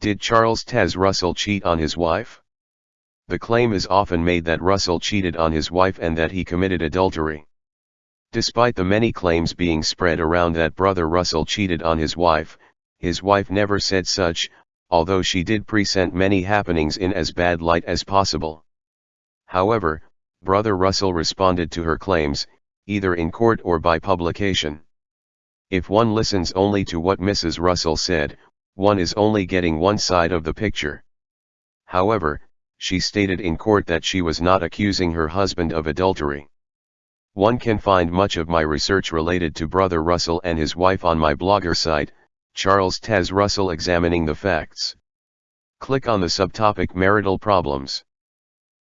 Did Charles Taze Russell cheat on his wife? The claim is often made that Russell cheated on his wife and that he committed adultery. Despite the many claims being spread around that brother Russell cheated on his wife, his wife never said such, although she did present many happenings in as bad light as possible. However, brother Russell responded to her claims, either in court or by publication. If one listens only to what Mrs. Russell said, one is only getting one side of the picture. However, she stated in court that she was not accusing her husband of adultery. One can find much of my research related to Brother Russell and his wife on my blogger site, Charles Taze Russell Examining the Facts. Click on the subtopic Marital Problems.